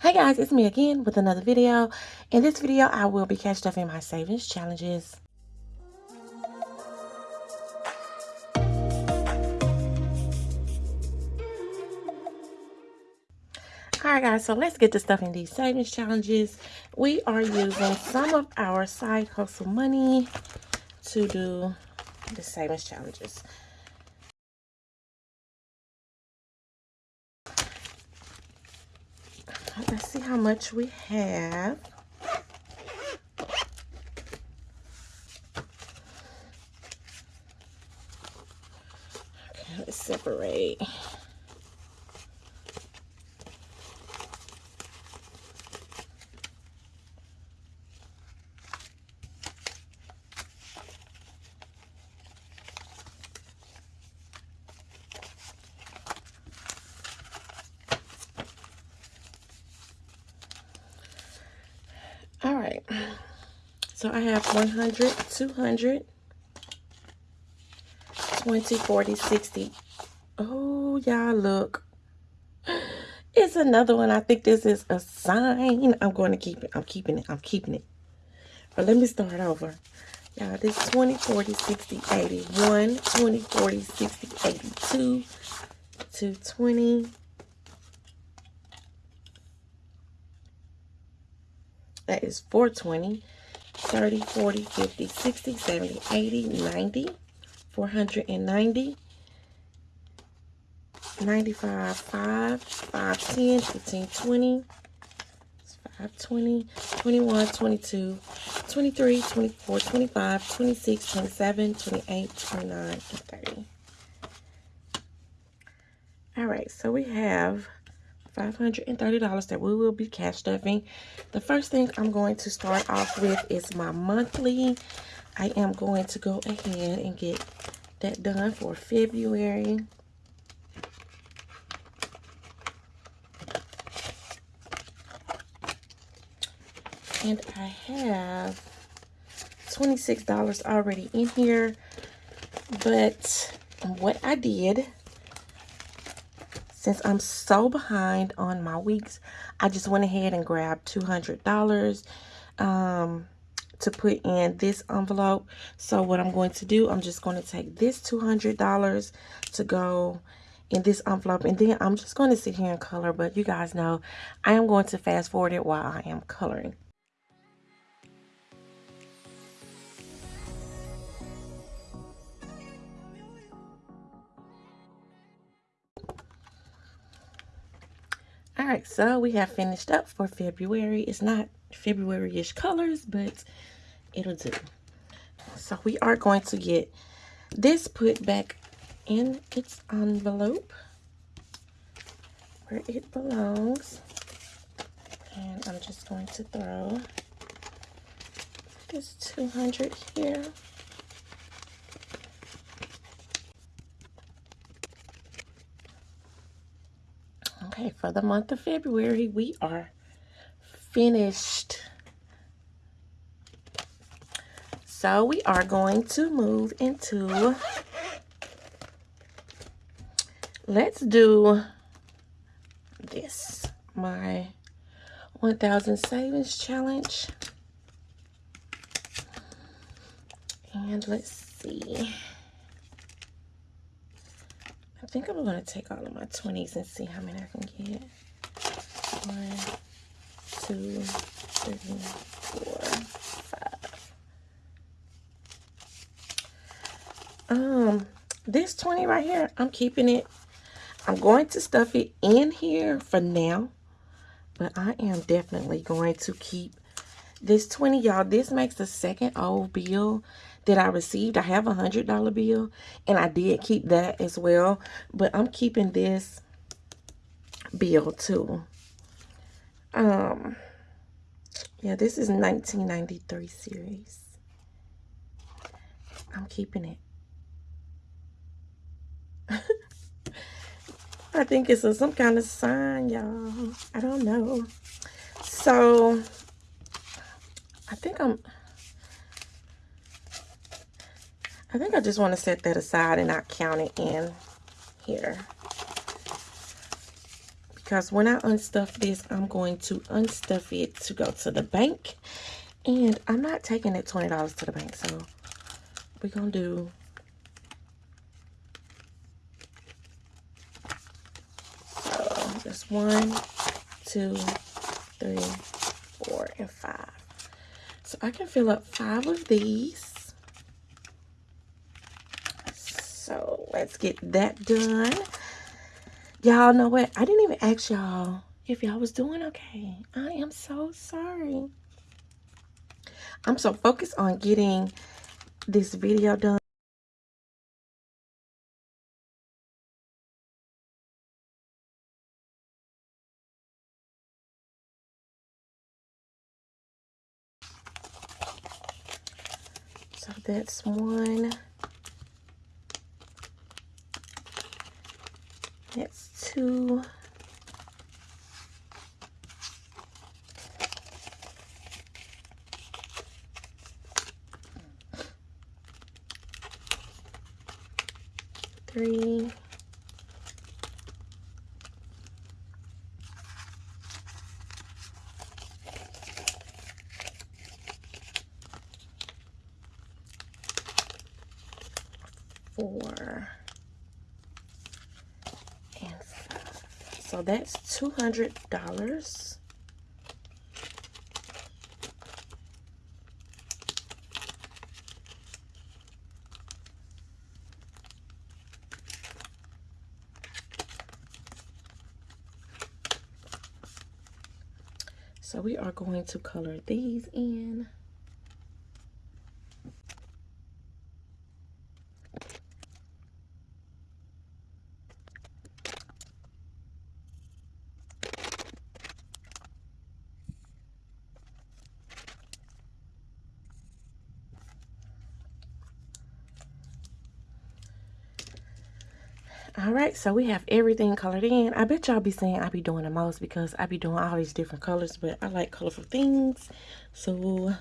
Hey guys, it's me again with another video. In this video, I will be catching up in my savings challenges. Alright guys, so let's get to stuff in these savings challenges. We are using some of our side hustle money to do the savings challenges. Let's see how much we have. Okay, let's separate. All right. So I have 100, 200, 20, 40, 60. Oh, y'all look. It's another one. I think this is a sign. I'm going to keep it. I'm keeping it. I'm keeping it. But let me start over. Y'all, this 20, 40, 60, 80. 1, 20, 40, 60, 82, 220, That is 420, 30, 40, 50, 60, 70, 80, 90, 490, 95, 5, 510, 15, 20, 520, 21, 22, 23, 24, 25, 26, 27, 28, 29, and 30. All right, so we have $530 that we will be cash stuffing. The first thing I'm going to start off with is my monthly. I am going to go ahead and get that done for February. And I have $26 already in here. But what I did since I'm so behind on my weeks, I just went ahead and grabbed $200 um, to put in this envelope. So what I'm going to do, I'm just going to take this $200 to go in this envelope and then I'm just going to sit here and color but you guys know I am going to fast forward it while I am coloring. Right, so we have finished up for February. It's not February-ish colors, but it'll do. So we are going to get this put back in its envelope where it belongs. And I'm just going to throw this 200 here. Okay, for the month of February, we are finished. So we are going to move into, let's do this, my 1000 savings challenge. And let's see. I think I'm going to take all of my 20s and see how many I can get. One, two, three, four, five. Um, this 20 right here, I'm keeping it. I'm going to stuff it in here for now. But I am definitely going to keep this 20, y'all. This makes the second old bill that I received. I have a $100 bill, and I did keep that as well. But I'm keeping this bill, too. Um, yeah, this is 1993 series. I'm keeping it. I think it's a, some kind of sign, y'all. I don't know. So, I think I'm... I think I just want to set that aside and not count it in here. because when I unstuff this, I'm going to unstuff it to go to the bank. And I'm not taking that $20 to the bank, so we're going to do so just one, two, three, four, and five. So I can fill up five of these. So let's get that done. Y'all know what? I didn't even ask y'all if y'all was doing okay. I am so sorry. I'm so focused on getting this video done. So that's one. That's two. Three. Four. So that's $200. So we are going to color these in. All right so we have everything colored in. I bet y'all be saying i be doing the most because i be doing all these different colors but i like colorful things. So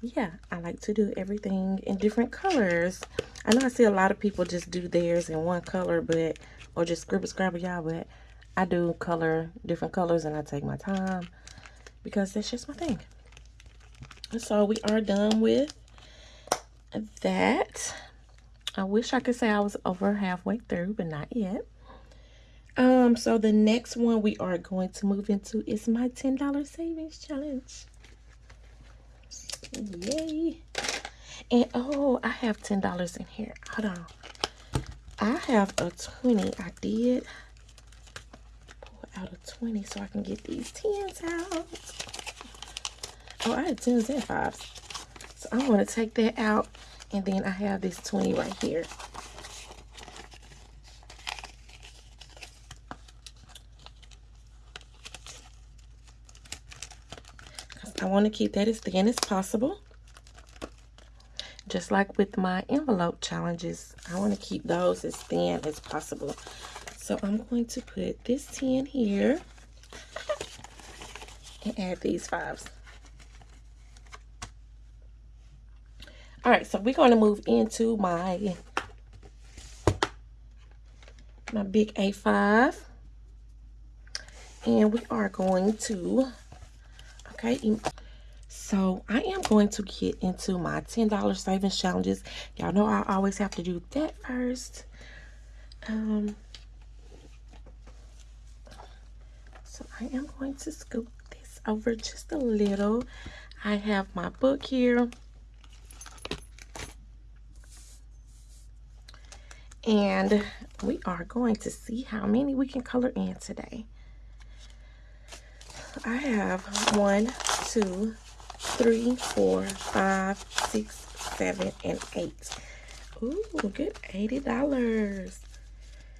yeah i like to do everything in different colors. I know i see a lot of people just do theirs in one color but or just scribble scrabble y'all but i do color different colors and i take my time because that's just my thing. So we are done with that I wish I could say I was over halfway through, but not yet. Um, so the next one we are going to move into is my $10 savings challenge. Yay. And oh, I have $10 in here. Hold on. I have a 20. I did pull out a 20 so I can get these 10s out. Oh, I had 10s and 5s. So I'm going to take that out and then I have this 20 right here. I want to keep that as thin as possible. Just like with my envelope challenges, I want to keep those as thin as possible. So I'm going to put this 10 here and add these fives. All right so we're going to move into my my big a5 and we are going to okay so i am going to get into my ten dollars savings challenges. Y'all know i always have to do that first. Um so i am going to scoop this over just a little. I have my book here and we are going to see how many we can color in today. I have one, two, three, four, five, six, seven, and eight. Ooh, good $80.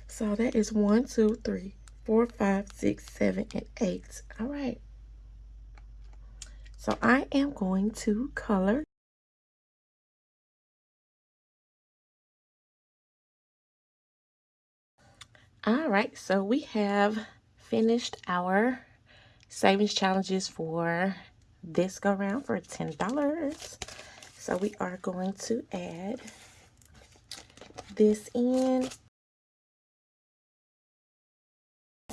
So that is one, two, three, four, five, six, seven, and eight. All right. So I am going to color all right so we have finished our savings challenges for this go round for ten dollars. So we are going to add this in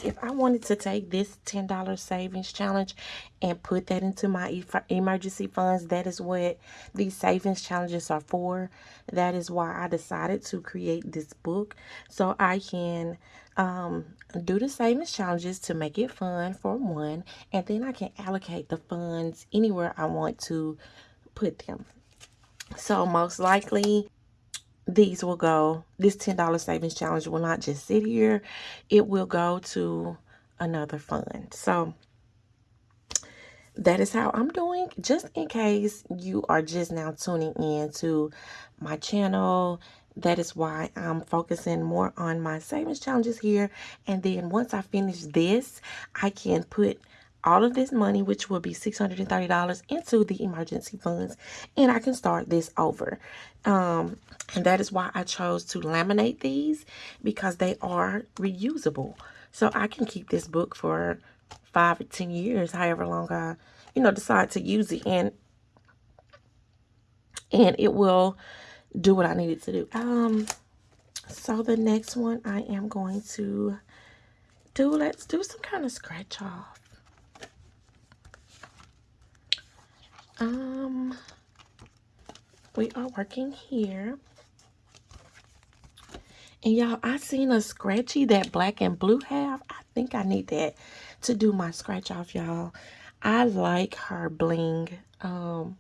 if I wanted to take this $10 savings challenge and put that into my emergency funds, that is what these savings challenges are for. That is why I decided to create this book so I can um, do the savings challenges to make it fun for one, and then I can allocate the funds anywhere I want to put them. So most likely these will go, this $10 savings challenge will not just sit here. It will go to another fund. So that is how I'm doing. Just in case you are just now tuning in to my channel, that is why I'm focusing more on my savings challenges here. And then once I finish this, I can put all of this money, which will be $630 into the emergency funds, and I can start this over. Um, and that is why I chose to laminate these because they are reusable. So I can keep this book for five or 10 years, however long I, you know, decide to use it. And, and it will do what I need it to do. Um, so the next one I am going to do, let's do some kind of scratch off. Um, we are working here. And y'all, I seen a scratchy that black and blue have. I think I need that to do my scratch off, y'all. I like her bling um,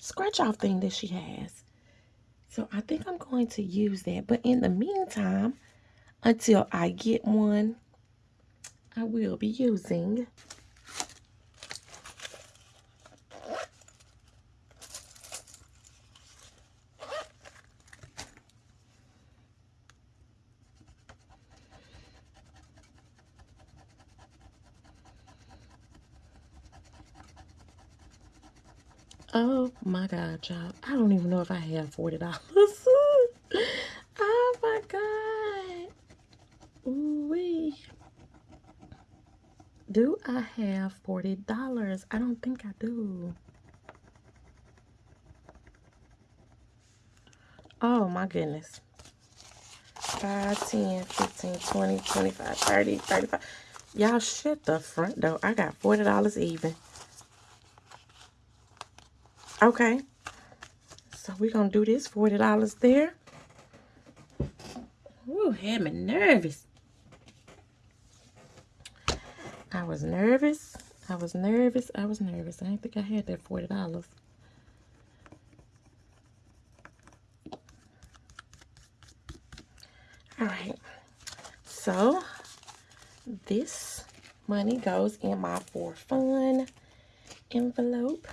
scratch off thing that she has. So I think I'm going to use that. But in the meantime, until I get one, I will be using Oh my God, y'all. I don't even know if I have $40. oh my God. Ooh-wee. Do I have $40? I don't think I do. Oh my goodness. 5, 10, 15, 20, 25, 30, 35. Y'all shut the front door. I got $40 even. Okay. So we're going to do this. $40 there. Ooh, had me nervous. I was nervous. I was nervous. I was nervous. I didn't think I had that $40. All right. So this money goes in my for fun envelope.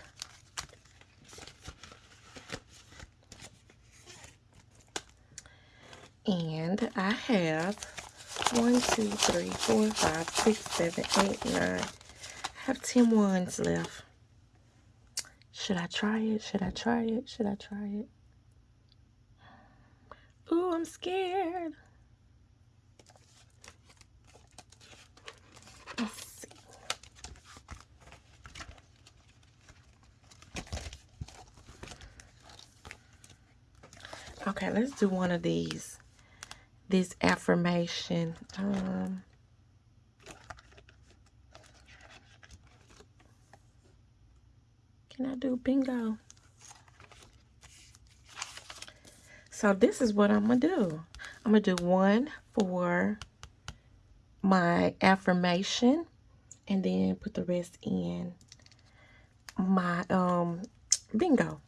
And I have one, two, three, four, five, six, seven, eight, nine. I have 10 ones left. Should I try it? Should I try it? Should I try it? Ooh, I'm scared. Let's see. Okay, let's do one of these this affirmation. Um, can I do bingo? So this is what I'm going to do. I'm going to do one for my affirmation and then put the rest in my um bingo.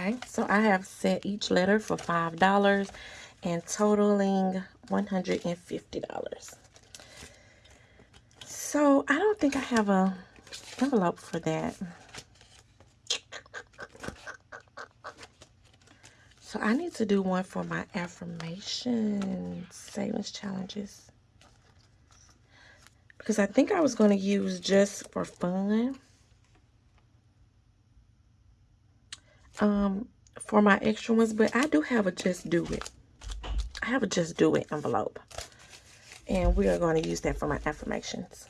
Okay, so I have set each letter for $5 and totaling $150. So I don't think I have a envelope for that. So I need to do one for my affirmation savings challenges. Because I think I was going to use just for fun. Um, for my extra ones, but I do have a just do it. I have a just do it envelope. And we are going to use that for my affirmations.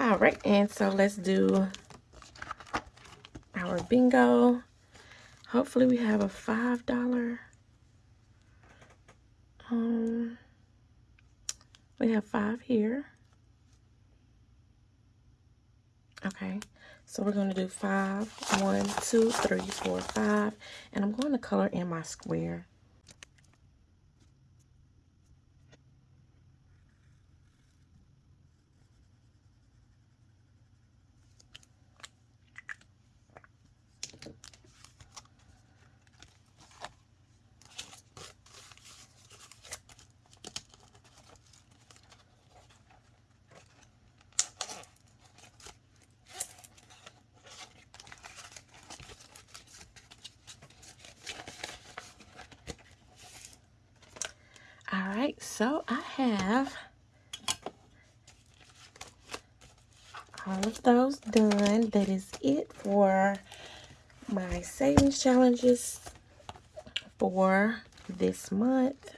All right, and so let's do our bingo. Hopefully we have a $5. Um, we have five here. Okay, so we're going to do five, one, two, three, four, five, and I'm going to color in my square. All right, so I have all of those done. That is it for my savings challenges for this month.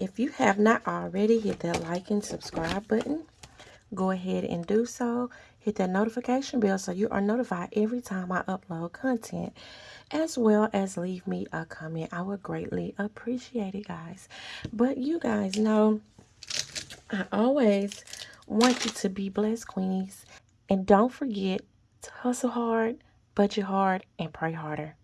If you have not already, hit that like and subscribe button. Go ahead and do so. Hit that notification bell so you are notified every time I upload content. As well as leave me a comment. I would greatly appreciate it, guys. But you guys know I always want you to be blessed, Queenies. And don't forget to hustle hard, budget hard, and pray harder.